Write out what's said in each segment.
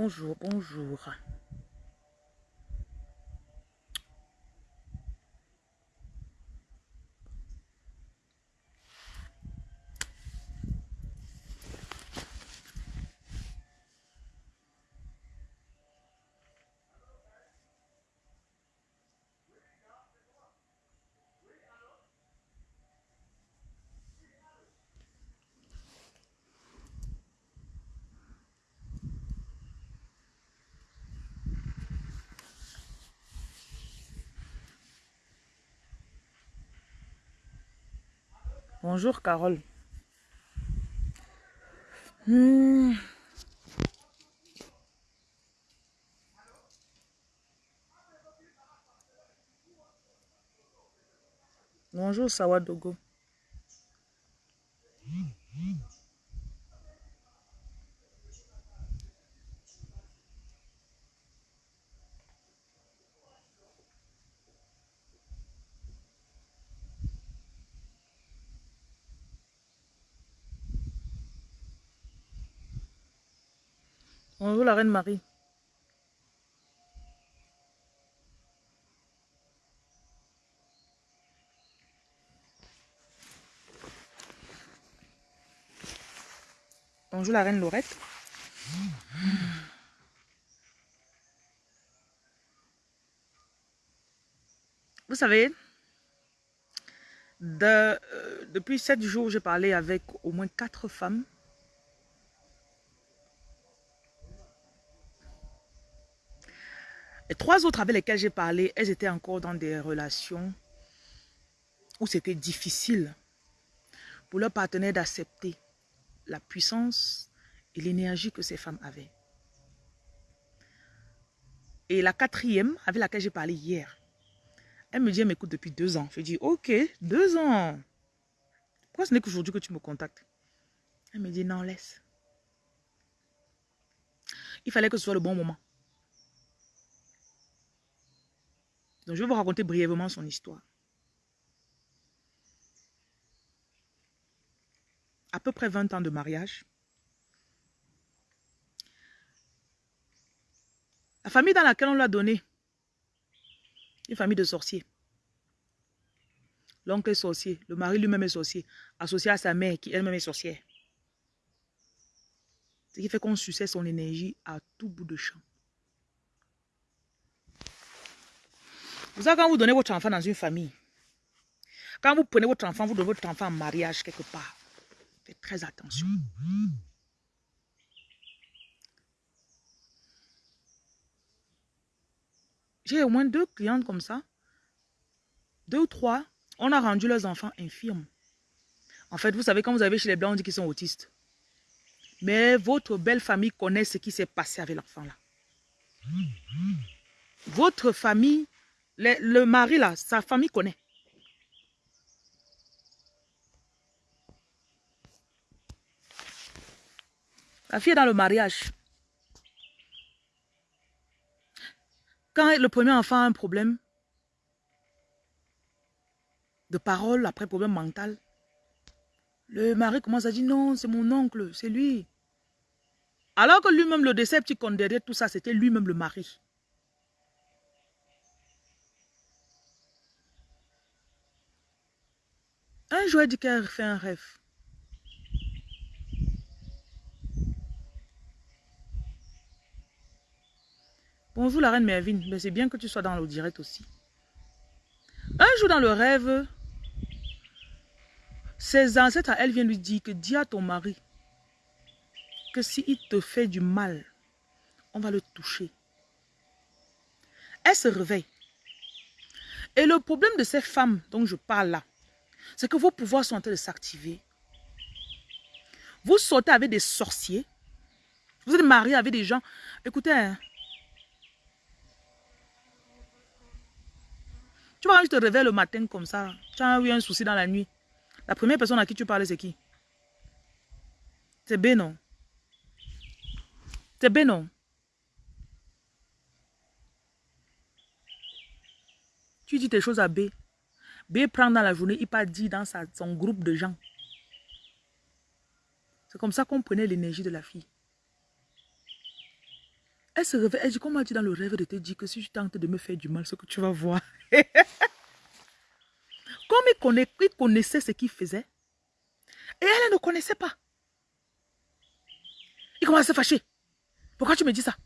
Bonjour, bonjour. Bonjour Carole. Hmm. Bonjour Sawadogo. Bonjour la reine Marie. Bonjour la reine Laurette. Vous savez, euh, depuis sept jours, j'ai parlé avec au moins quatre femmes. Et trois autres avec lesquelles j'ai parlé, elles étaient encore dans des relations où c'était difficile pour leur partenaire d'accepter la puissance et l'énergie que ces femmes avaient. Et la quatrième, avec laquelle j'ai parlé hier, elle me dit, elle m'écoute depuis deux ans. Je dis, ok, deux ans. Pourquoi ce n'est qu'aujourd'hui que tu me contactes? Elle me dit, non, laisse. Il fallait que ce soit le bon moment. Donc, je vais vous raconter brièvement son histoire. À peu près 20 ans de mariage. La famille dans laquelle on l'a donné, une famille de sorciers. L'oncle est sorcier, le mari lui-même est sorcier, associé à sa mère qui elle-même est sorcière. Ce qui fait qu'on suçait son énergie à tout bout de champ. Vous savez, quand vous donnez votre enfant dans une famille, quand vous prenez votre enfant, vous donnez votre enfant en mariage quelque part, faites très attention. J'ai au moins deux clientes comme ça. Deux ou trois. On a rendu leurs enfants infirmes. En fait, vous savez, quand vous avez chez les Blancs, on dit qu'ils sont autistes. Mais votre belle famille connaît ce qui s'est passé avec l'enfant là. Votre famille, le, mari là, sa famille connaît. La fille est dans le mariage. Quand le premier enfant a un problème de parole, après problème mental, le mari commence à dire non, c'est mon oncle, c'est lui. Alors que lui-même, le décepticon derrière tout ça, c'était lui-même le mari. Elle dit qu'elle fait un rêve. Bonjour la reine Mervyn, mais c'est bien que tu sois dans le direct aussi. Un jour dans le rêve, ses ancêtres, elle vient lui dire que dis à ton mari que s'il te fait du mal, on va le toucher. Elle se réveille. Et le problème de ces femmes dont je parle là, c'est que vos pouvoirs sont en train de s'activer. Vous sortez avec des sorciers. Vous êtes marié avec des gens. Écoutez, hein, Tu vois, quand je te réveille le matin comme ça, tu as eu un souci dans la nuit. La première personne à qui tu parles, c'est qui? C'est B, non C'est B, non Tu dis tes choses à B. B prend dans la journée, il pas dit dans son groupe de gens. C'est comme ça qu'on prenait l'énergie de la fille. Elle se réveille, elle dit, comment dit dans le rêve de te dire que si tu tentes de me faire du mal, ce que tu vas voir. Comme il, connaissait ce qu'il faisait, et elle ne connaissait pas. Il commence à se fâcher. Pourquoi tu me dis ça?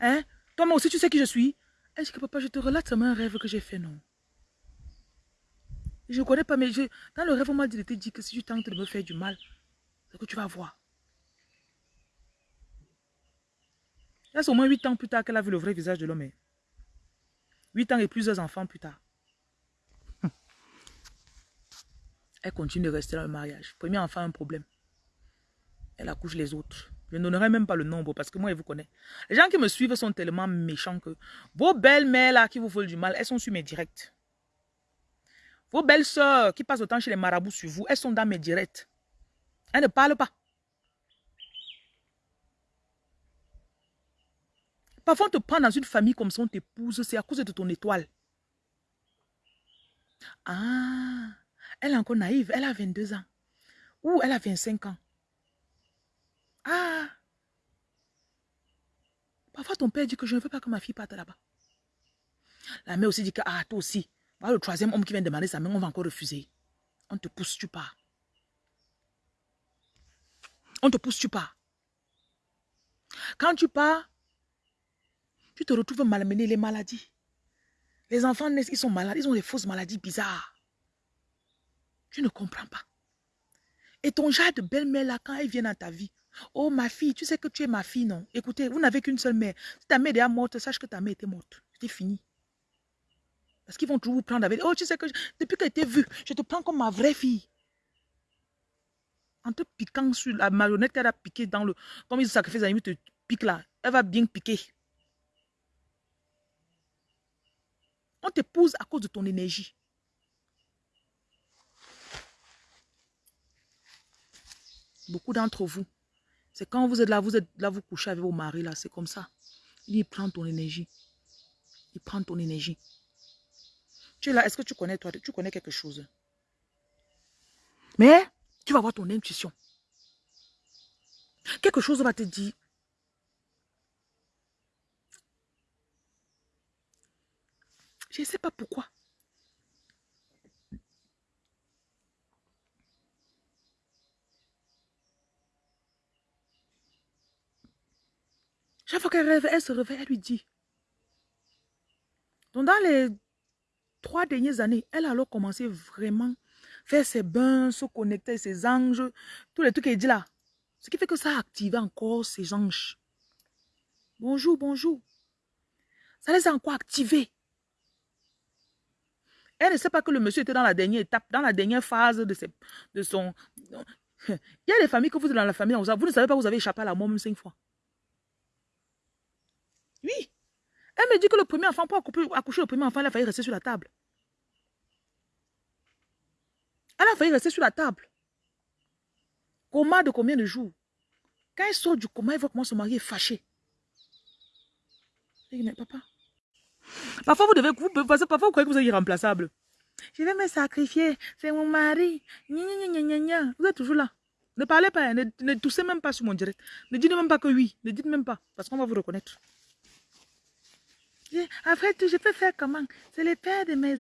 Hein? Toi, moi aussi, tu sais qui je suis Elle dit que papa, je te relate seulement un rêve que j'ai fait, non Je ne connais pas, mais je, dans le rêve, on m'a dit de te dire que si tu tentes de me faire du mal, c'est que tu vas voir. C'est au moins 8 ans plus tard qu'elle a vu le vrai visage de l'homme. 8 ans et plusieurs enfants plus tard. Elle continue de rester dans le mariage. Premier enfant, un problème. Elle accouche les autres. Je n'aurai même pas le nombre parce que moi, je vous connais. Les gens qui me suivent sont tellement méchants que vos belles-mères là qui vous veulent du mal, elles sont sur mes directs. Vos belles-sœurs qui passent autant chez les marabouts sur vous, elles sont dans mes directs. Elles ne parlent pas. Parfois, on te prend dans une famille comme ça, on t'épouse, c'est à cause de ton étoile. Ah, elle est encore naïve, elle a 22 ans. Ou elle a 25 ans. Ah! Parfois, ton père dit que je ne veux pas que ma fille parte là-bas. La mère aussi dit que, ah, toi aussi. Voilà le troisième homme qui vient demander sa main, on va encore refuser. On te pousse, tu pars. On te pousse, tu pars. Quand tu pars, tu te retrouves malmené les maladies. Les enfants naissent, ils sont malades, ils ont des fausses maladies bizarres. Tu ne comprends pas. Et ton genre de belle-mère là, quand elle vient dans ta vie, oh ma fille, tu sais que tu es ma fille, non? Écoutez, vous n'avez qu'une seule mère. Si ta mère est morte, sache que ta mère était morte. C'était fini. Parce qu'ils vont toujours vous prendre avec, oh tu sais que depuis qu'elle était vue, je te prends comme ma vraie fille. En te piquant sur la marionnette qu'elle a piqué dans le, comme ils sacrifient, ils te piquent là, elle va bien piquer. On t'épouse à cause de ton énergie. Beaucoup d'entre vous, c'est quand vous êtes là, vous êtes là, vous couchez avec vos maris, là, c'est comme ça. Il prend ton énergie. Il prend ton énergie. Tu es là, est-ce que tu connais toi, tu connais quelque chose? Mais, tu vas avoir ton intuition. Quelque chose va te dire, Je ne sais pas pourquoi. Chaque fois qu'elle rêve, elle se réveille, elle lui dit. Donc dans les trois dernières années, elle a alors commencé vraiment faire ses bains, se connecter ses anges, tous les trucs qu'elle dit là. Ce qui fait que ça a activé encore ses anges. Bonjour, bonjour. Ça les a encore activés. Elle ne sait pas que le monsieur était dans la dernière étape, dans la dernière phase de, de son... Il y a des familles que vous êtes dans la famille, vous ne savez pas que vous avez échappé à la mort même cinq fois. Oui. Elle me dit que le premier enfant, pour accoucher le premier enfant, elle a failli rester sur la table. Elle a failli rester sur la table. Coma de combien de jours? Quand elle sort du coma, elle voit comment son mari est fâché. Elle dit, papa, Parfois, vous devez, vous, parfois, vous croyez que vous êtes irremplaçable. Je vais me sacrifier, c'est mon mari. Vous êtes toujours là. Ne parlez pas, ne, ne, toussez même pas sur mon direct. Ne dites même pas que oui, ne dites même pas, parce qu'on va vous reconnaître. Après tout, je peux faire comment? C'est le père de mes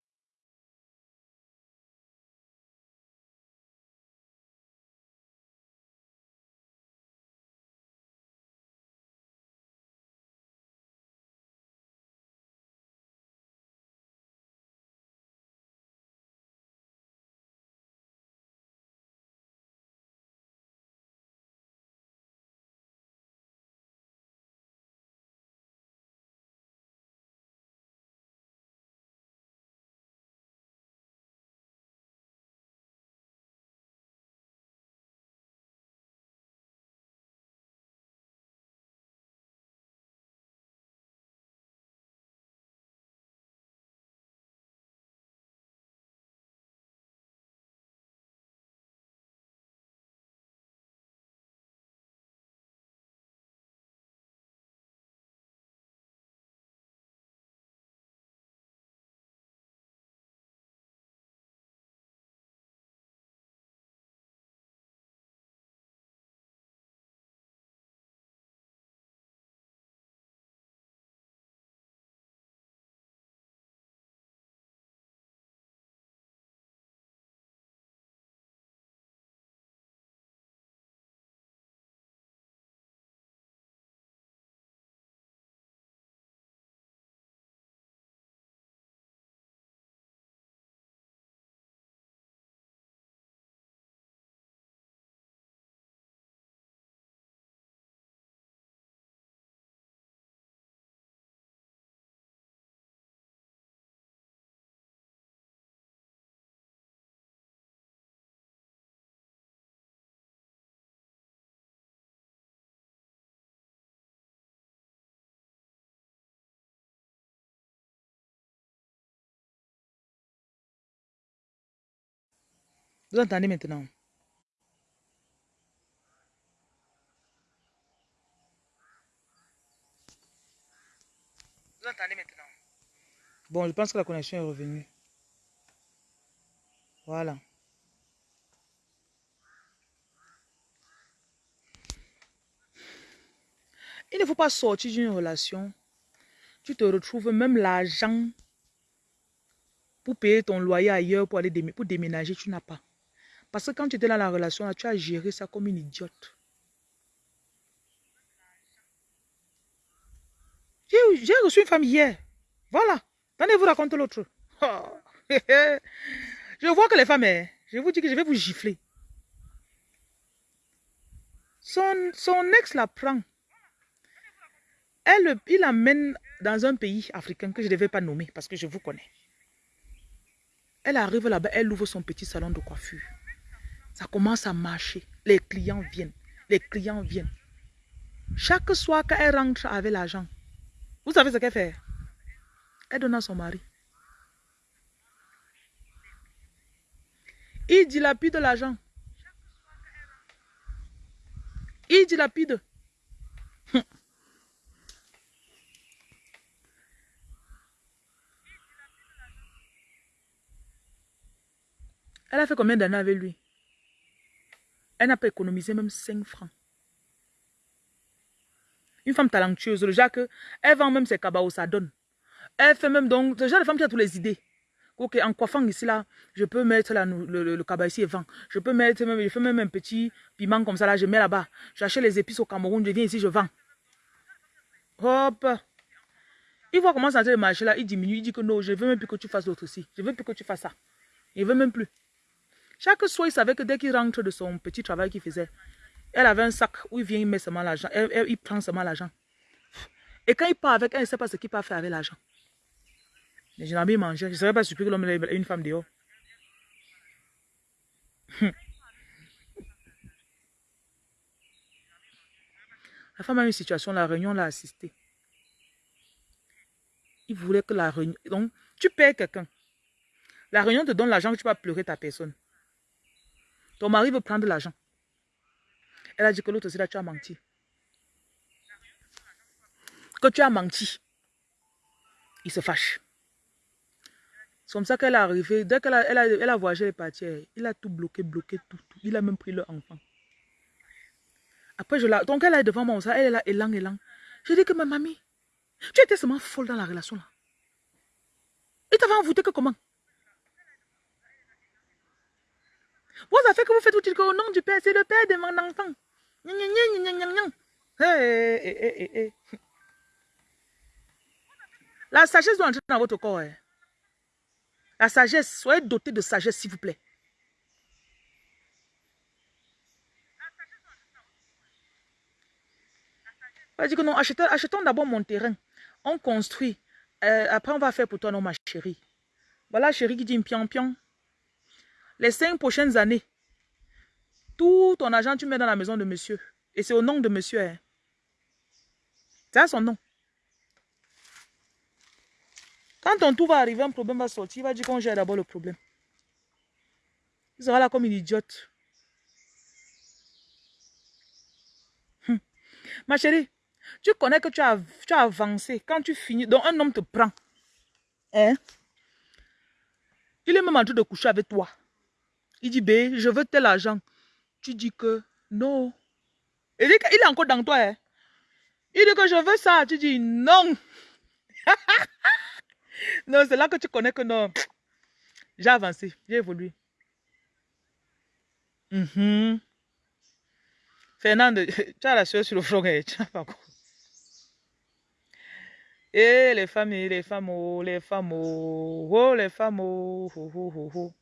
Vous entendez maintenant Vous entendez maintenant Bon, je pense que la connexion est revenue. Voilà. Il ne faut pas sortir d'une relation. Tu te retrouves même l'argent pour payer ton loyer ailleurs, pour aller pour déménager, tu n'as pas. Parce que quand tu étais dans la relation, tu as géré ça comme une idiote. J'ai reçu une femme hier. Voilà. Venez vous raconter l'autre. je vois que les femmes, hein, je vous dis que je vais vous gifler. Son, son ex la prend. Elle, il l'amène dans un pays africain que je ne devais pas nommer parce que je vous connais. Elle arrive là-bas, elle ouvre son petit salon de coiffure. Ça commence à marcher. Les clients viennent. Les clients viennent. Chaque soir, quand elle rentre avec l'argent, vous savez ce qu'elle fait? Elle donne à son mari. Il dilapide l'argent. Il dilapide. Elle a fait combien d'années avec lui? Elle n'a pas économisé même 5 francs. Une femme talentueuse, le genre que elle vend même ses cabaos, ça donne. Elle fait même donc, ce genre de femme qui a toutes les idées. Ok, en coiffant ici là, je peux mettre le, le, ici et vend. Je peux mettre même, je fais même un petit piment comme ça là, je mets là-bas. J'achète les épices au Cameroun, je viens ici, je vends. Hop. Il voit comment ça le marché là, il diminue, il dit que non, je veux même plus que tu fasses l'autre ici. Je veux plus que tu fasses ça. Il veut même plus. Chaque soir, il savait que dès qu'il rentre de son petit travail qu'il faisait, elle avait un sac où il vient, il met seulement l'argent. Il prend seulement l'argent. Et quand il part avec elle, il ne sait pas ce qu'il peut faire avec l'argent. N'ai pas mangé. Je ne serais pas surpris que l'homme ait une femme dehors. La femme a une situation, la réunion l'a assistée. Il voulait que la réunion... Donc, tu payes quelqu'un. La réunion te donne l'argent que tu vas pleurer ta personne. Ton mari veut prendre l'argent. Elle a dit que l'autre aussi là, tu as menti. Que tu as menti. Il se fâche. C'est comme ça qu'elle est arrivée. Dès qu'elle a, elle a, elle voyagé les parties, il a tout bloqué, bloqué, tout, tout. Il a même pris leur enfant. Après, je la... Donc, elle est devant moi, ça, elle est là, élan, élan. Je dis que ma mamie, tu étais seulement folle dans la relation là. Il t'avait envoûté que comment? Vous avez fait que vous faites tout au nom du Père, c'est le Père de mon enfant. La sagesse doit entrer dans votre corps. Hein. La sagesse, soyez doté de sagesse, s'il vous plaît. On dit que non, achetons, d'abord mon terrain. On construit. Euh, après, on va faire pour toi, non, ma chérie. Voilà, chérie qui dit pion pion les cinq prochaines années, tout ton argent, tu mets dans la maison de monsieur. Et c'est au nom de monsieur. Hein. C'est son nom. Quand ton tour va arriver, un problème va sortir, il va dire qu'on gère d'abord le problème. Il sera là comme une idiote. Hum. Ma chérie, tu connais que tu as, tu avancé. Quand tu finis, donc un homme te prend. Hein? Il est même en train de coucher avec toi. Il dit, B, je veux tel argent. Tu dis que non. Il dit qu'il est encore dans toi. Hein. Il dit que je veux ça. Tu dis non. non, c'est là que tu connais que non. J'ai avancé, j'ai évolué. Mm Fernande, tu as la sueur sur le front. Hein. Tu pas. Et les femmes, les femmes, oh, les femmes, oh, oh les femmes, oh, oh, oh.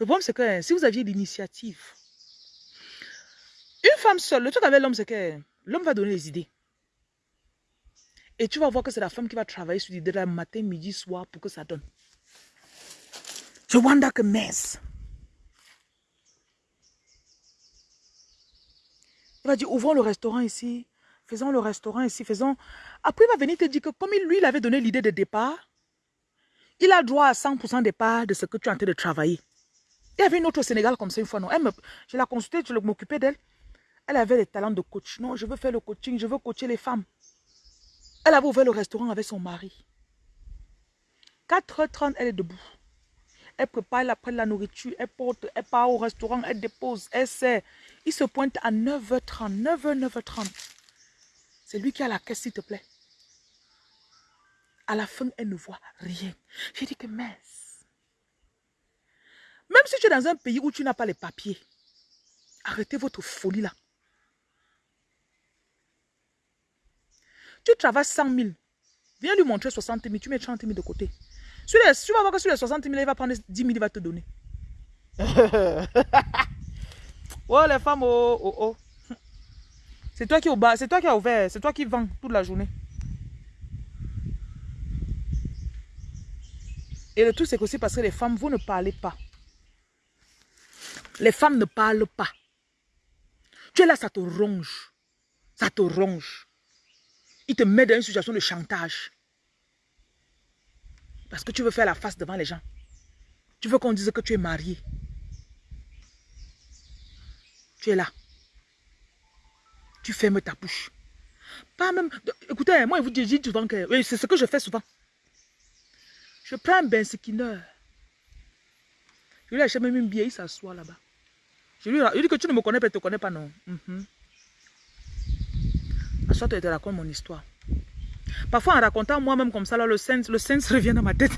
Le problème, c'est que hein, si vous aviez l'initiative, une femme seule, le truc avec l'homme, c'est que l'homme va donner les idées. Et tu vas voir que c'est la femme qui va travailler sur l'idée le matin, midi, soir pour que ça donne. Je wonder que mess. Il va dire, ouvrons le restaurant ici, faisons le restaurant ici, faisons... Après, il va venir te dire que comme lui, il avait donné l'idée de départ, il a droit à 100% des parts de ce que tu es en train de travailler. Il y avait une autre au Sénégal comme ça une fois, non. Je l'ai consultée, je m'occupais d'elle. Elle avait des talents de coach. Non, je veux faire le coaching, je veux coacher les femmes. Elle avait ouvert le restaurant avec son mari. 4h30, elle est debout. Elle prépare, elle prend la nourriture, elle porte, elle part au restaurant, elle dépose, elle sert. Il se pointe à 9h30, 9h, 9h30. C'est lui qui a la caisse, s'il te plaît. À la fin, elle ne voit rien. J'ai dit que mince. Même si tu es dans un pays où tu n'as pas les papiers, arrêtez votre folie là. Tu travailles 100 000. Viens lui montrer 60 000, tu mets 30 000 de côté. tu vas voir que sur les 60 000, il va prendre 10 000, il va te donner. oh les femmes, oh, oh, oh. C'est toi qui au bas, c'est toi qui as ouvert, c'est toi qui vends toute la journée. Et le truc, c'est aussi parce que les femmes, vous ne parlez pas. Les femmes ne parlent pas. Tu es là, ça te ronge. Ça te ronge. Il te met dans une situation de chantage. Parce que tu veux faire la face devant les gens. Tu veux qu'on dise que tu es marié. Tu es là. Tu fermes ta bouche. Pas même... Écoutez, moi, je vous dis souvent que... C'est ce que je fais souvent. Je prends un bain skinner. Je lui achète même une bière, il s'assoit là-bas. Je lui, dis que tu ne me connais pas, tu ne te connais pas, non. Mm -hmm. À te raconte mon histoire. Parfois, en racontant moi-même comme ça, là, le sens, le sens revient dans ma tête.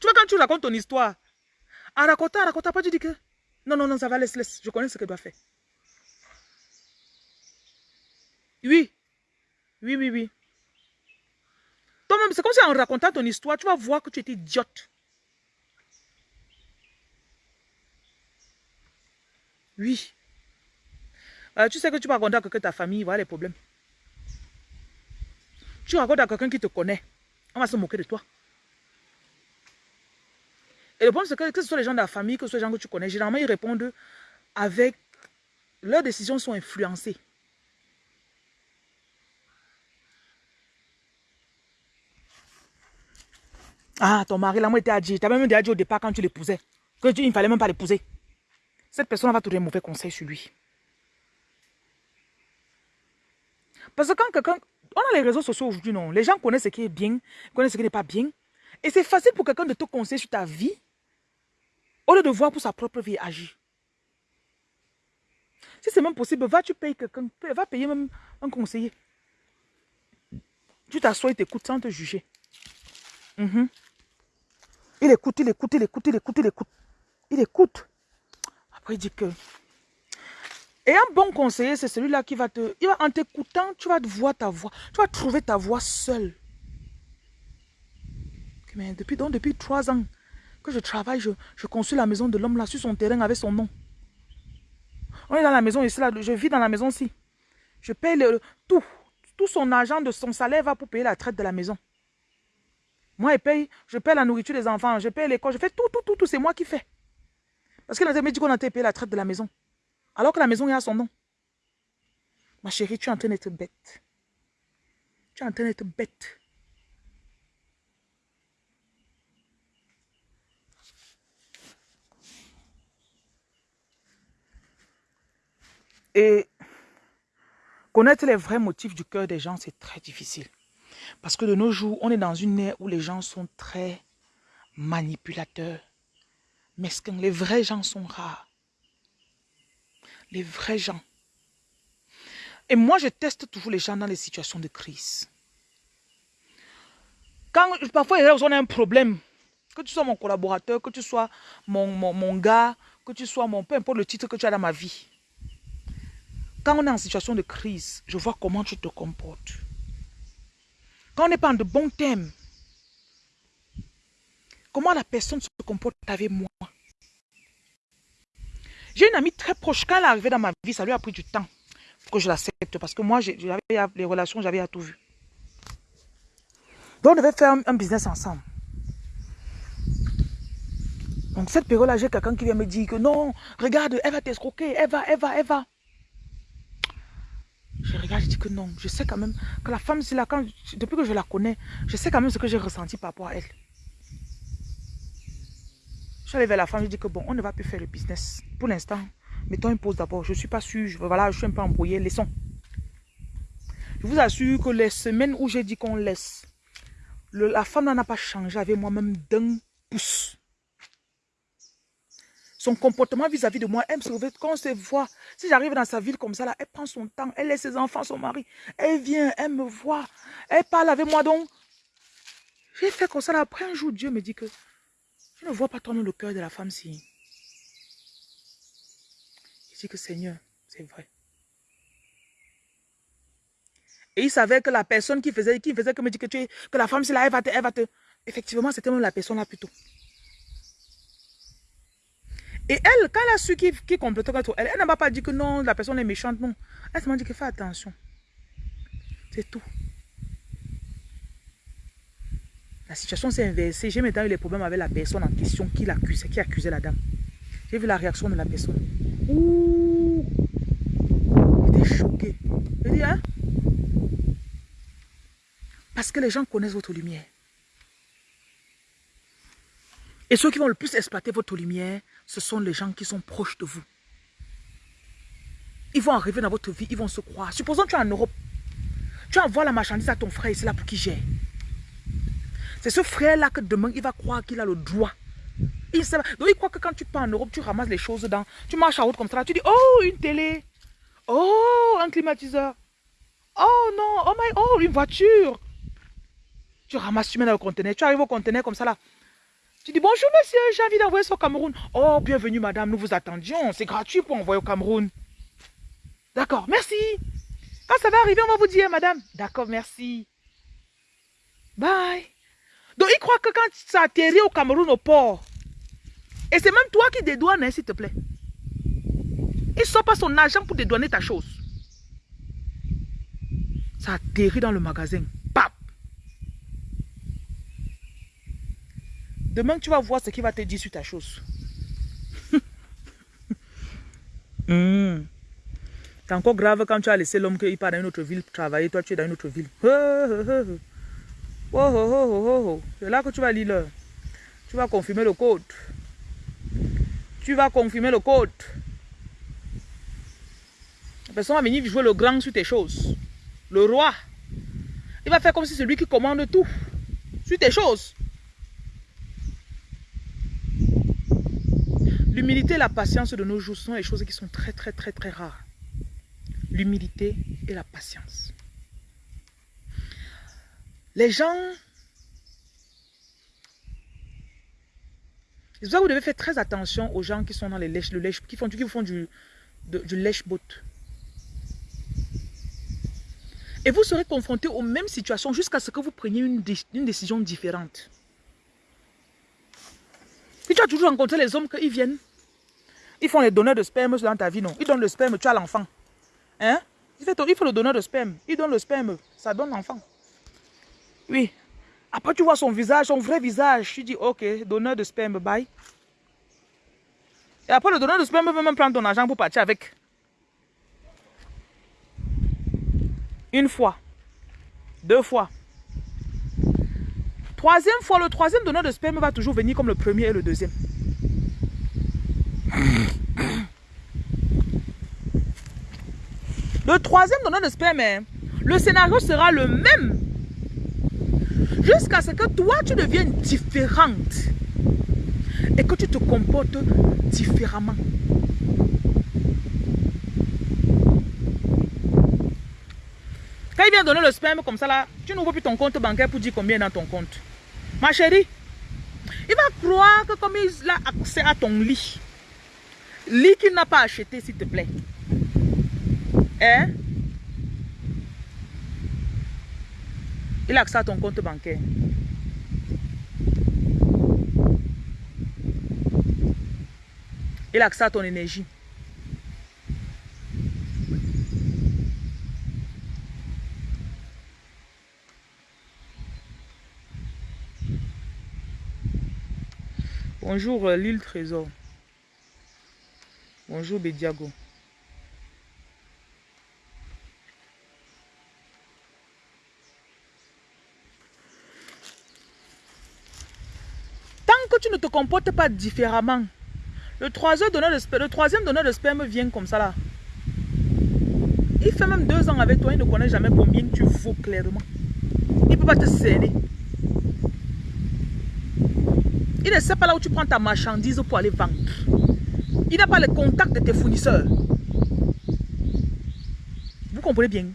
Tu vois, quand tu racontes ton histoire, en racontant, en racontant, pas, tu dis que non, non, non, ça va, laisse, laisse. Je connais ce que je dois faire. Oui. Oui, oui, oui. Toi-même, c'est comme si en racontant ton histoire, tu vas voir que tu étais idiote. Oui. Euh, tu sais que tu vas raconter à quelqu'un ta famille, voilà les problèmes. Tu racontes à quelqu'un qui te connaît, on va se moquer de toi. Et le problème, c'est que, que ce soit les gens de la famille, que ce soit les gens que tu connais, généralement, ils répondent avec... Leurs décisions sont influencées. Ah, ton mari, là, moi, était dit. Tu avais même déjà dit au départ quand tu l'épousais. Que il ne fallait même pas l'épouser. Cette personne va te donner un mauvais conseil sur lui. Parce que quand quelqu'un... On a les réseaux sociaux aujourd'hui, non? Les gens connaissent ce qui est bien, connaissent ce qui n'est pas bien. Et c'est facile pour quelqu'un de te conseiller sur ta vie, au lieu de voir pour sa propre vie agir. Si c'est même possible, va tu payer quelqu'un, va payer même un conseiller. Tu t'assois et t'écoutes sans te juger. Mhm. Il écoute, il écoute, il écoute, il écoute, il écoute. Il écoute. Il dit que... Et un bon conseiller, c'est celui-là qui va te... Il en t'écoutant, tu vas te voir ta voix. Tu vas trouver ta voix seule. Mais depuis, depuis trois ans que je travaille, je, je construis la maison de l'homme là sur son terrain avec son nom. On est dans la maison ici, là, je vis dans la maison ici. Je paye le, tout. Tout son argent de son salaire va pour payer la traite de la maison. Moi, je paye, je paye la nourriture des enfants, je paye l'école, je fais tout, tout, tout, tout, c'est moi qui fais. Parce qu'il a dit qu'on a payé la traite de la maison. Alors que la maison est à son nom. Ma chérie, tu es en train d'être bête. Tu es en train d'être bête. Et connaître les vrais motifs du cœur des gens, c'est très difficile. Parce que de nos jours, on est dans une ère où les gens sont très manipulateurs, mesquins. Les vrais gens sont rares? Les vrais gens. Et moi, je teste toujours les gens dans les situations de crise. Quand parfois, on a un problème, que tu sois mon collaborateur, que tu sois mon, mon, mon gars, que tu sois mon... Peu importe le titre que tu as dans ma vie. Quand on est en situation de crise, je vois comment tu te comportes. Quand on n'est pas en de bons thèmes, comment la personne se comporte avec moi? J'ai une amie très proche. Quand elle est arrivée dans ma vie, ça lui a pris du temps pour que je l'accepte. Parce que moi, les relations, j'avais tout vu. Donc, on devait faire un, business ensemble. Donc, cette période-là, j'ai quelqu'un qui vient me dire que non, regarde, elle va t'escroquer, elle va, elle va, elle va. Je regarde, je dis que non. Je sais quand même que la femme, quand, depuis que je la connais, je sais quand même ce que j'ai ressenti par rapport à elle. Je suis allée vers la femme, je dis que bon, on ne va plus faire le business. Pour l'instant, mettons une pause d'abord. Je ne suis pas sûre, je, voilà, je suis un peu embrouillée, laissons. Je vous assure que les semaines où j'ai dit qu'on laisse, la femme n'a pas changé avec moi-même d'un pouce. Son comportement vis-à-vis de moi, elle me sauve. Quand on se voit, si j'arrive dans sa ville comme ça, là, elle prend son temps, elle laisse ses enfants, son mari. Elle vient, elle me voit, elle parle avec moi. Donc, j'ai fait comme ça. Après un jour, Dieu me dit que je ne vois pas tourner le cœur de la femme si. Il dit que Seigneur, c'est vrai. Et il savait que la personne qui faisait, qui faisait que me dit que tu es, que la femme, c'est là, elle va te, va te. Effectivement, c'était même la personne là plutôt. Et elle, quand elle a su qui, qui complétait elle, elle n'a pas dit que non, la personne est méchante, non. Elle m'a dit que fais attention. C'est tout. La situation s'est inversée. J'ai maintenant eu les problèmes avec la personne en question qui l'accusait, qui accusait la dame. J'ai vu la réaction de la personne. Ouh! J'étais choqué. Je dis, hein? Parce que les gens connaissent votre lumière. Et ceux qui vont le plus exploiter votre lumière, ce sont les gens qui sont proches de vous. Ils vont arriver dans votre vie, ils vont se croire. Supposons que tu es en Europe. Tu envoies la marchandise à ton frère c'est là pour qu'il gère. C'est ce frère-là que demain, il va croire qu'il a le droit. Il Donc, il croit que quand tu pars en Europe, tu ramasses les choses dedans. Tu marches à route comme ça, tu dis, oh, une télé. Oh, un climatiseur. Oh non, oh my, oh, une voiture. Tu ramasses, tu mets dans le conteneur. Tu arrives au conteneur comme ça là. Tu dis bonjour monsieur, j'ai envie d'envoyer ça au Cameroun. Oh, bienvenue madame, nous vous attendions. C'est gratuit pour envoyer au Cameroun. D'accord, merci. Quand ça va arriver, on va vous dire madame. D'accord, merci. Bye. Donc il croit que quand ça atterrit au Cameroun au port, et c'est même toi qui dédouanes, hein, s'il te plaît. Il ne sort pas son argent pour dédouaner ta chose. Ça atterrit dans le magasin. Demain, tu vas voir ce qu'il va te dire sur ta chose. Hmm. C'est encore grave quand tu as laissé l'homme qu'il part dans une autre ville travailler. Toi, tu es dans une autre ville. C'est là que tu vas lire Tu vas confirmer le code. Tu vas confirmer le code. La personne va venir jouer le grand sur tes choses. Le roi. Il va faire comme si c'est lui qui commande tout. Sur tes choses. L'humilité et la patience de nos jours sont des choses qui sont très, très, très, très rares. L'humilité et la patience. Les gens... C'est pour ça que vous devez faire très attention aux gens qui sont dans les lèches, qui font, qui font du, lèche-boat. Et vous serez confronté aux mêmes situations jusqu'à ce que vous preniez une, décision différente. Si tu as toujours rencontré les hommes qu'ils viennent, ils font les donneurs de sperme dans ta vie, non? Ils donnent le sperme, tu as l'enfant. Hein? Il faut le donneur de sperme. Ils donnent le sperme, ça donne l'enfant. Oui. Après, tu vois son visage, son vrai visage. Tu dis, ok, donneur de sperme, bye. Et après, le donneur de sperme peut même prendre ton argent pour partir avec. Une fois. Deux fois. Troisième fois, le troisième donneur de sperme va toujours venir comme le premier et le deuxième. Le troisième donneur de sperme, hein, le scénario sera le même. Jusqu'à ce que toi, tu deviennes différente. Et que tu te comportes différemment. Quand il vient donner le sperme comme ça, là, tu n'ouvres plus ton compte bancaire pour dire combien dans ton compte. Ma chérie, il va croire que comme il a accès à ton lit, lit qu'il n'a pas acheté, s'il te plaît. Hein? Il a à ton compte bancaire. Il a à ton énergie. Bonjour euh, l'île Trésor. Bonjour Bediago. tu ne te comportes pas différemment, le troisième donneur de sperme, le troisième donneur de sperme vient comme ça là. Il fait même deux ans avec toi, il ne connaît jamais combien tu vaux clairement. Il ne peut pas te cerner. Il ne sait pas là où tu prends ta marchandise pour aller vendre. Il n'a pas le contact de tes fournisseurs. Vous comprenez bien?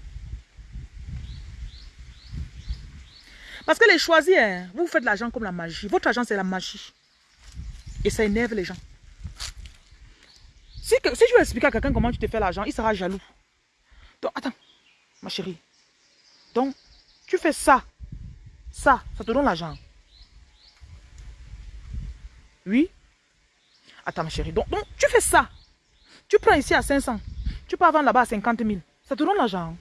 Parce que les choisir, hein, vous faites l'argent comme la magie. Votre argent, c'est la magie. Et ça énerve les gens. Si, si je veux expliquer à quelqu'un comment tu te fais l'argent, il sera jaloux. Donc, attends, ma chérie. Donc, tu fais ça. Ça, ça te donne l'argent. Oui? Attends, ma chérie. Donc, donc, tu fais ça. Tu prends ici à 500. Tu peux vendre là-bas à 50 000. Ça te donne l'argent.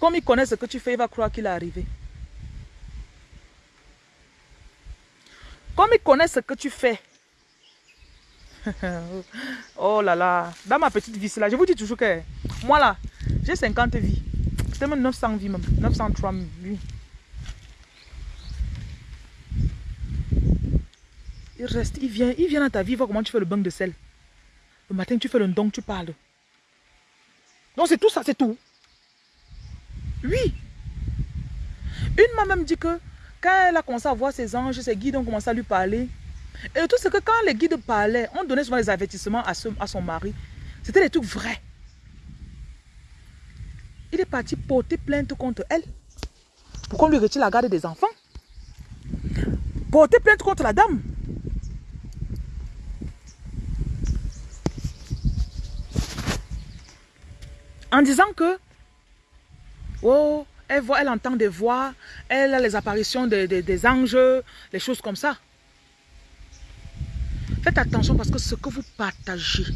Comme il connaît ce que tu fais, il va croire qu'il est arrivé. Comme il connaît ce que tu fais. oh là là. Dans ma petite vie, là, je vous dis toujours que moi là, j'ai 50 vies. C'est même 900 vies même. 903 vies. Il reste, il vient, il vient dans ta vie, voir comment tu fais le bain de sel. Le matin, tu fais le don, tu parles. Donc c'est tout ça, c'est tout. Oui. Une m'a même dit que quand elle a commencé à voir ses anges, ses guides ont commencé à lui parler. Et tout ce que quand les guides parlaient, on donnait souvent des avertissements à, à son mari. C'était des trucs vrais. Il est parti porter plainte contre elle. Pourquoi on lui retire la garde des enfants? Porter plainte contre la dame. En disant que Oh, elle, voit, elle entend des voix, elle a les apparitions des anges, des choses comme ça. Faites attention parce que ce que vous partagez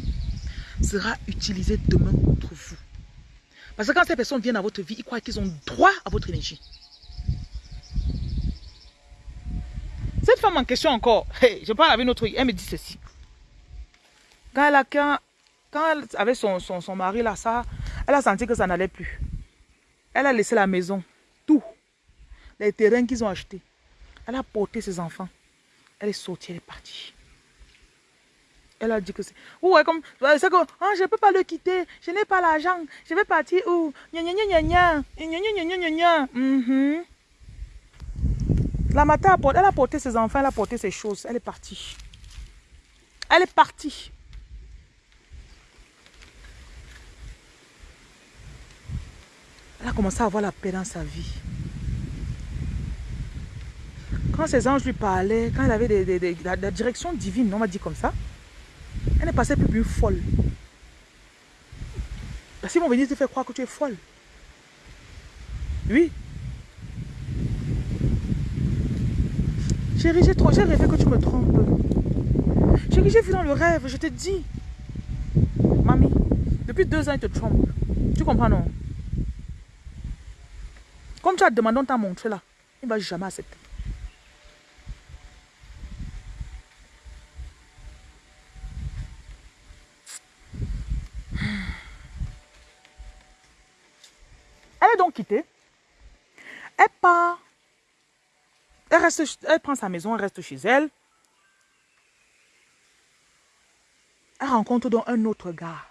sera utilisé demain contre vous. Parce que quand ces personnes viennent à votre vie, ils croient qu'ils ont droit à votre énergie. Cette femme en question encore, je parle avec notre elle me dit ceci. Quand elle, a, quand, elle avait son, son, son mari là, ça, elle a senti que ça n'allait plus. Elle a laissé la maison, tout. Les terrains qu'ils ont achetés. Elle a porté ses enfants. Elle est sortie, elle est partie. Elle a dit que c'est... Ouais, comme... C'est que... Oh, je ne peux pas le quitter. Je n'ai pas l'argent. Je vais partir où? Gna gna gna gna gna. Gna gna gna La matin, elle a porté ses enfants, elle a porté ses choses. Elle est partie. Elle est partie. Elle a commencé à avoir la paix dans sa vie. Quand ses anges lui parlaient, quand elle avait des, la, direction divine, on m'a dit comme ça, elle ne passait plus plus folle. Parce qu'ils vont venir te faire croire que tu es folle. Oui. Chérie, j'ai rêvé que tu me trompes. Chérie, j'ai vu dans le rêve, je te dis. Mamie, depuis deux ans, il te trompe. Tu comprends, non? Comme tu as demandé, on t'a montré là. Il ne va jamais accepter. Elle est donc quittée. Elle part. Elle, reste, elle prend sa maison, elle reste chez elle. Elle rencontre donc un autre gars.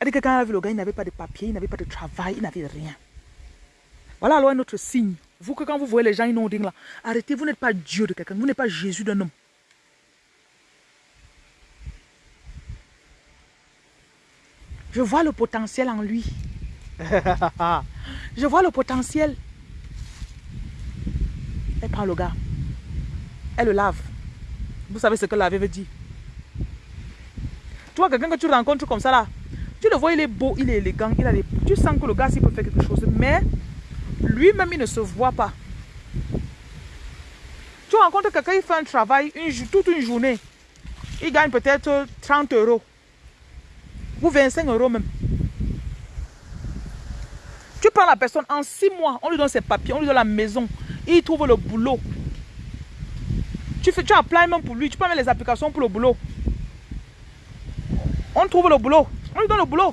Elle dit que quand elle a vu le gars, il n'avait pas de papier, il n'avait pas de travail, il n'avait rien. Voilà alors un autre signe. Vous que quand vous voyez les gens inondés là, arrêtez, vous n'êtes pas Dieu de quelqu'un, vous n'êtes pas Jésus d'un homme. Je vois le potentiel en lui. Je vois le potentiel. Elle prend le gars. Elle le lave. Vous savez ce que laver veut dire. Tu vois quelqu'un que tu rencontres comme ça là. Tu le vois, il est beau, il est élégant, il a tu sens que le gars, s'il peut faire quelque chose. Mais lui-même, il ne se voit pas. Tu rencontres quelqu'un, il fait un travail une, toute une journée. Il gagne peut-être 30 euros. Ou 25 euros même. Tu prends la personne, en 6 mois, on lui donne ses papiers, on lui donne la maison. Il trouve le boulot. Tu, fais, tu applies même pour lui, tu prends les applications pour le boulot. On trouve le boulot, on lui donne le boulot.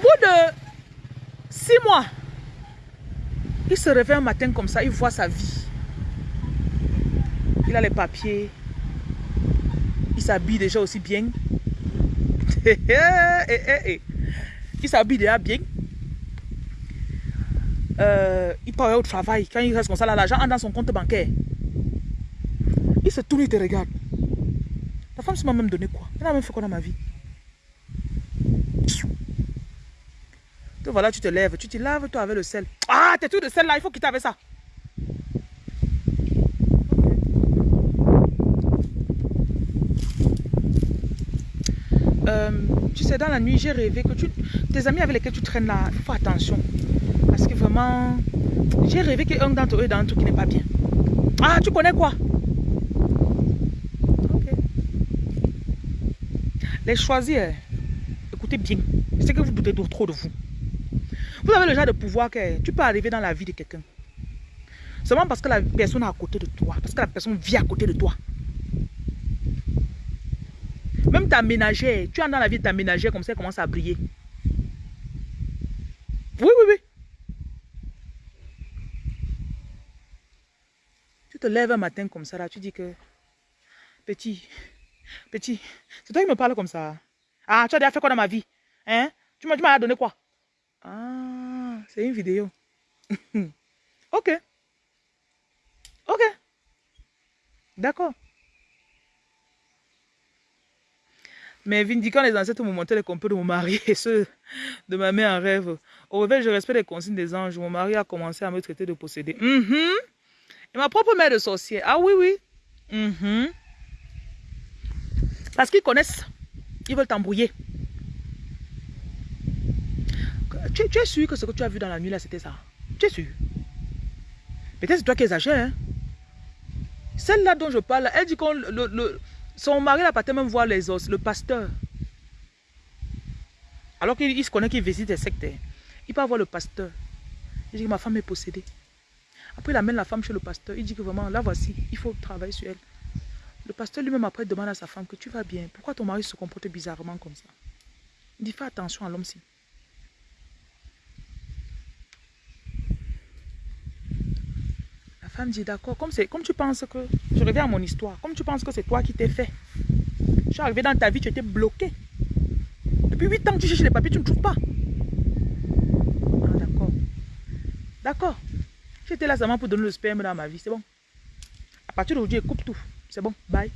Bout de six mois, il se réveille un matin comme ça, il voit sa vie. Il a les papiers. Il s'habille déjà aussi bien. il s'habille déjà bien. Euh, il part au travail. Quand il reste comme ça, l'argent entre dans son compte bancaire. Il se tourne, il te regarde. La femme m'a même donné quoi? Elle a même fait quoi dans ma vie? Voilà, tu te lèves, tu te laves toi avec le sel. Ah, t'es tout de sel là, il faut quitter avec ça. Euh, tu sais, dans la nuit, j'ai rêvé que tu, tes amis avec lesquels tu traînes là, il faut attention. Parce que vraiment, j'ai rêvé qu'un d'entre eux est dans un truc qui n'est pas bien. Ah, tu connais quoi? Ok. Les choisir, écoutez bien. C'est que vous doutez trop de vous. Vous avez le genre de pouvoir que tu peux arriver dans la vie de quelqu'un. Seulement parce que la personne est à côté de toi. Parce que la personne vit à côté de toi. Même ta ménagère, tu entres dans la vie de ta ménagère comme ça, elle commence à briller. Oui, oui, oui. Tu te lèves un matin comme ça, là, tu dis que, petit, petit, c'est toi qui me parles comme ça. Ah, tu as déjà fait quoi dans ma vie Hein? Tu m'as donné quoi? Ah, c'est une vidéo. ok. Ok. D'accord. Mais vindiquant les ancêtres m'ont montré les complots de mon mari et ceux de ma mère en rêve. Au réveil, je respecte les consignes des anges. Mon mari a commencé à me traiter de possédé. Mhm. Et ma propre mère de sorcière. Ah oui, oui. Mhm. Parce qu'ils connaissent. Ils veulent t'embrouiller. Tu, es sûr que ce que tu as vu dans la nuit là, c'était ça? Tu es sûr? Peut-être c'est toi qui exagères. Hein? Celle-là dont je parle, elle dit qu'on le son mari n'a pas même voir les os, le pasteur. Alors qu'il se connaît qu'il visite les sectes. Il peut voir le pasteur. Il dit que ma femme est possédée. Après, il amène la femme chez le pasteur. Il dit que vraiment, là voici, il faut travailler sur elle. Le pasteur lui-même après demande à sa femme que tu vas bien. Pourquoi ton mari se comporte bizarrement comme ça? Il dit fais attention à l'homme-ci. Femme dit d'accord, comme, comme tu penses que, je reviens à mon histoire, comme tu penses que c'est toi qui t'es fait. Je suis arrivé dans ta vie, tu étais bloqué. Depuis 8 ans, tu cherches les papiers, tu ne trouves pas. Ah, d'accord. D'accord. J'étais là seulement pour donner le sperme dans ma vie, c'est bon. À partir d'aujourd'hui, coupe tout. C'est bon, bye.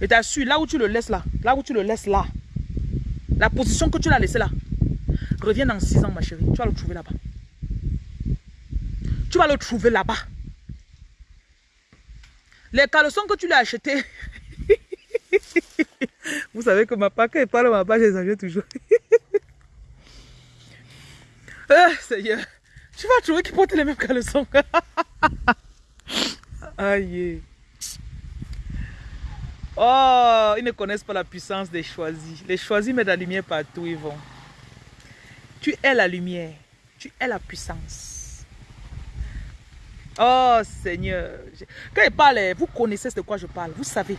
Et t'as su, là où tu le laisses là, là où tu le laisses là, la position que tu l'as laissé là, reviens dans 6 ans, ma chérie. Tu vas le trouver là-bas. Tu vas le trouver là-bas. Les caleçons que tu lui as achetés. Vous savez que ma paque, parle ma page, j'exagère toujours. ah, Seigneur. Tu vas trouver qu'il porte les mêmes caleçons. Aïe. Oh, ils ne connaissent pas la puissance des choisis. Les choisis mettent la lumière partout, ils vont. Tu es la lumière. Tu es la puissance. Oh Seigneur. Quand il parle, vous connaissez de quoi je parle. Vous savez.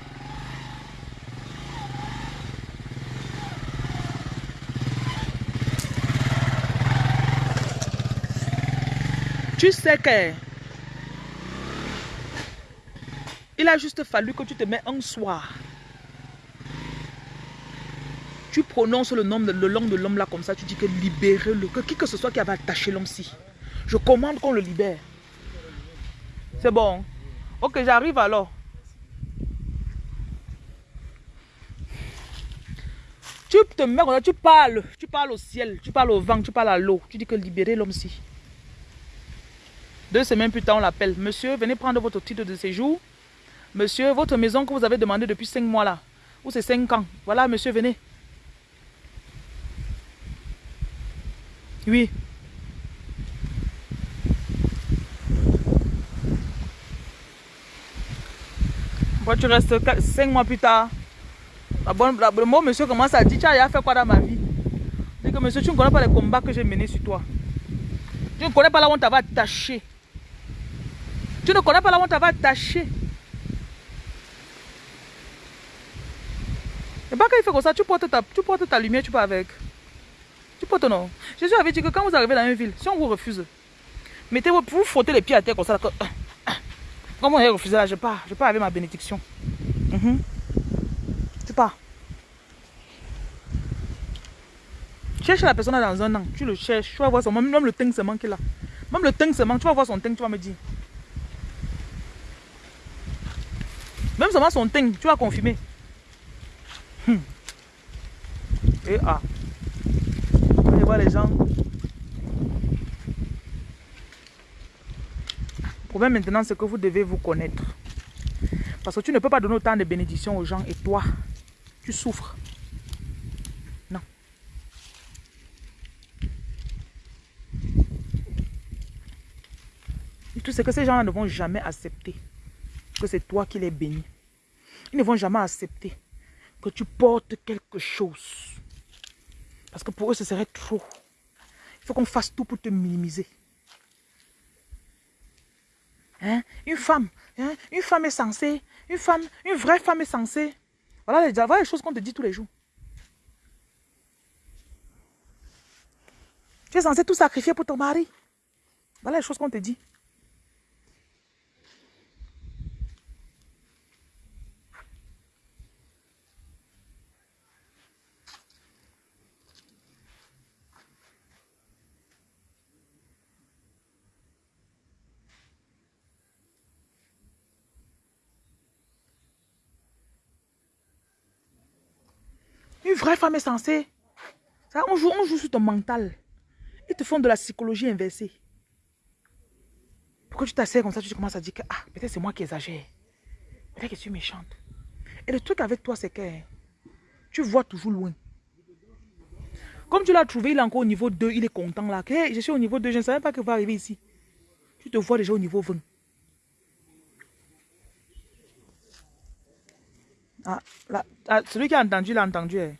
Tu sais que il a juste fallu que tu te mets un soir. Tu prononces le nom, le nom de l'homme là comme ça. Tu dis que libérez-le. Que qui que ce soit qui avait attaché l'homme-ci. Je commande qu'on le libère. C'est bon. Ok, j'arrive alors. Tu te mets tu parles. Tu parles au ciel, tu parles au vent, tu parles à l'eau. Tu dis que libérer l'homme-ci. Deux semaines plus tard, on l'appelle. Monsieur, venez prendre votre titre de séjour. Monsieur, votre maison que vous avez demandé depuis cinq mois là. Ou c'est cinq ans. Voilà, monsieur, venez. Oui. Tu restes 5 mois plus tard, la le mot monsieur commence à dire, tu as fait quoi dans ma vie? Dis que monsieur, tu ne connais pas les combats que j'ai menés sur toi. Tu ne connais pas là où on t'avait attaché. Tu ne connais pas là où on t'avait attaché. Et pas quand il fait comme ça, tu portes ta, tu portes ta lumière, tu peux avec. pote, non. Jésus avait dit que quand vous arrivez dans une ville, si on vous refuse, mettez-vous, vous frottez les pieds à terre comme ça. Comme, Comment on refusé là Je pars. Je pars avec ma bénédiction. Mhm. Tu pars. Cherche la personne dans un an. Tu le cherches. Tu vas voir son Même le teint se manque là. Même le teint se manque. Tu vas voir son teint. Tu vas me dire. Même seulement son teint. Tu vas confirmer. Hmm. Et ah. Allez voir les gens. Problème maintenant, c'est que vous devez vous connaître. Parce que tu ne peux pas donner autant de bénédictions aux gens et toi, tu souffres. Non. Tout ce que ces gens-là ne vont jamais accepter que c'est toi qui les bénis. Ils ne vont jamais accepter que tu portes quelque chose. Parce que pour eux, ce serait trop. Il faut qu'on fasse tout pour te minimiser. Hein? Une femme, hein? une femme est censée, une femme, une vraie femme est censée. Voilà les, voilà les choses qu'on te dit tous les jours. Tu es censé tout sacrifier pour ton mari. Voilà les choses qu'on te dit. Vraie femme est censée. Ça, on, joue, on joue sur ton mental. Ils te font de la psychologie inversée. Pourquoi tu t'assais comme ça, tu commences à dire que ah, peut-être c'est moi qui exagère. Peut-être que je suis méchante. Et le truc avec toi, c'est que tu vois toujours loin. Comme tu l'as trouvé, il est encore au niveau 2, il est content là. Je suis au niveau 2, je ne savais pas qu'il va arriver ici. Tu te vois déjà au niveau 20. Ah, là, ah, celui qui a entendu, l'a entendu. Hein.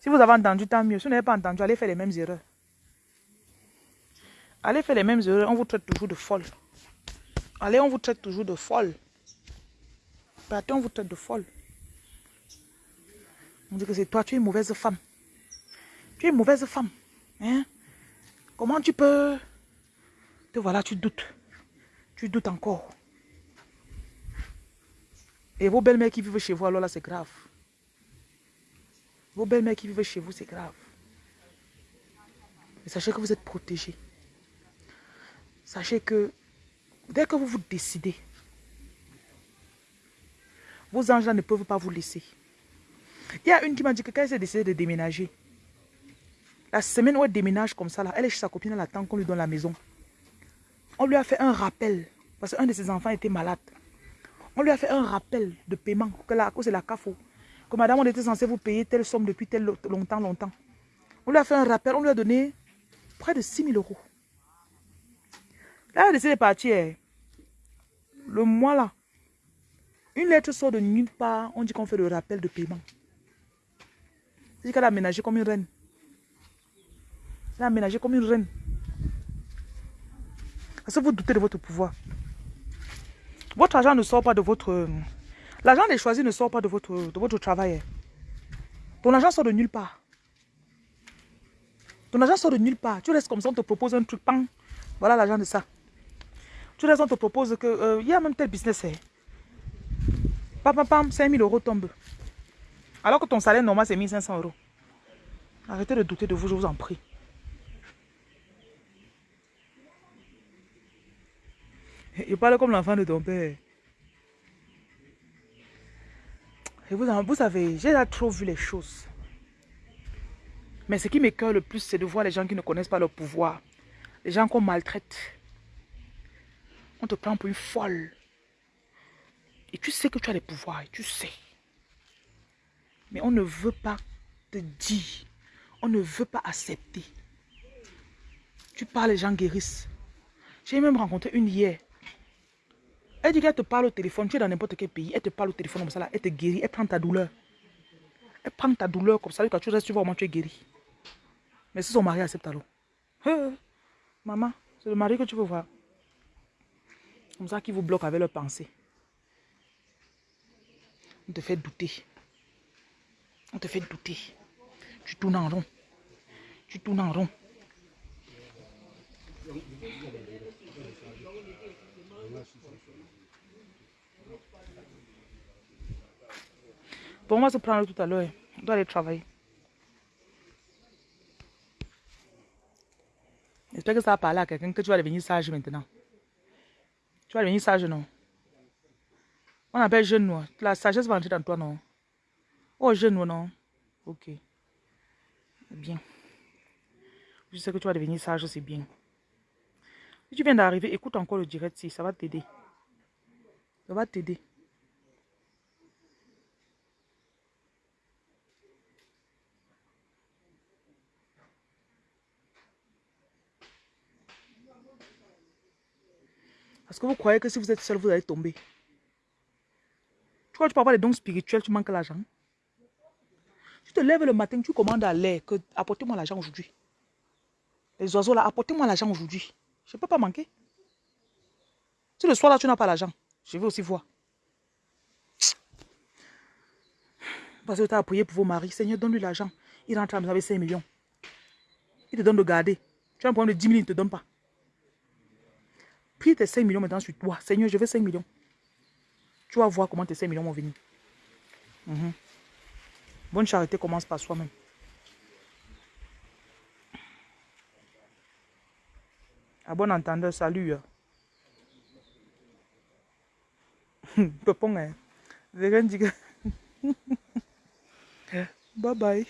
Si vous avez entendu, tant mieux. Si vous n'avez pas entendu, allez faire les mêmes erreurs. Allez faire les mêmes erreurs, on vous traite toujours de folle. Allez, on vous traite toujours de folle. Attends, on vous traite de folle. On dit que c'est toi, tu es une mauvaise femme. Tu es une mauvaise femme. Hein? Comment tu peux... Te voilà, tu doutes. Tu doutes encore. Et vos belles-mères qui vivent chez vous, alors là, c'est grave. Vos belles-mères qui vivent chez vous, c'est grave. Mais sachez que vous êtes protégés. Sachez que dès que vous vous décidez, vos anges ne peuvent pas vous laisser. Il y a une qui m'a dit que quand elle s'est décidée de déménager, la semaine où elle déménage comme ça, là, elle est chez sa copine, elle attend qu'on lui donne la maison. On lui a fait un rappel, parce qu'un de ses enfants était malade. On lui a fait un rappel de paiement, que la cause c'est la CAFO. Que madame, on était censé vous payer telle somme depuis tel longtemps, longtemps. On lui a fait un rappel, on lui a donné près de 6 000 euros. Là, elle a décidé de partir. Le mois là, une lettre sort de nulle part, on dit qu'on fait le rappel de paiement. C'est qu'elle a aménagé comme une reine. Elle a aménagé comme une reine. Parce que vous doutez de votre pouvoir. Votre argent ne sort pas de votre... L'argent des choisis ne sort pas de votre, de votre travail. Ton argent sort de nulle part. Ton argent sort de nulle part. Tu restes comme ça, on te propose un truc. Voilà l'argent de ça. Tu restes, on te propose que... Euh, il y a même tel business. Hein. Pam, pam, pam, 5 000 euros tombent. Alors que ton salaire normal, c'est 1500 euros. Arrêtez de douter de vous, je vous en prie. Il parle comme l'enfant de ton père. Et vous, savez, j'ai trop vu les choses. Mais ce qui m'écoeure le plus, c'est de voir les gens qui ne connaissent pas leur pouvoir. Les gens qu'on maltraite. On te prend pour une folle. Et tu sais que tu as des pouvoirs, tu sais. Mais on ne veut pas te dire. On ne veut pas accepter. Tu parles, les gens guérissent. J'ai même rencontré une hier. Elle dit qu'elle te parle au téléphone, tu es dans n'importe quel pays, elle te parle au téléphone comme ça, là, elle te guérit, elle prend ta douleur. Elle prend ta douleur comme ça, quand tu restes, tu vois comment tu es guéri. Mais si son mari accepte alors. maman, c'est le mari que tu veux voir. Comme ça qui vous bloque avec leurs pensées. On te fait douter. On te fait douter. Tu tournes en rond. Tu tournes en rond. Bon, on va se prendre tout à l'heure. On doit aller travailler. J'espère que ça va parler à quelqu'un que tu vas devenir sage maintenant. Tu vas devenir sage, non? On appelle jeune, non? La sagesse va entrer dans toi, non? Oh, jeune, non? Ok. Bien. Je sais que tu vas devenir sage, c'est bien. Si tu viens d'arriver, écoute encore le direct, si ça va t'aider. Ça va t'aider. Que vous croyez que si vous êtes seul, vous allez tomber? Tu crois que tu peux avoir des dons spirituels, tu manques l'argent. Tu te lèves le matin, tu commandes à l'air que apportez-moi l'argent aujourd'hui. Les oiseaux là, apportez-moi l'argent aujourd'hui. Je ne peux pas manquer. Si le soir là, tu n'as pas l'argent, je vais aussi voir. Parce que tu as prié pour vos maris. Seigneur, donne-lui l'argent. Il rentre à vous avez 5 millions. Il te donne de garder. Tu as un problème de 10 000, il ne te donne pas. Prie tes 5 millions maintenant sur toi. Seigneur, je veux 5 millions. Tu vas voir comment tes 5 millions vont venir. Mhm. Bonne charité commence par soi-même. À bon entendeur, salut. Pepon, hein. Bye bye.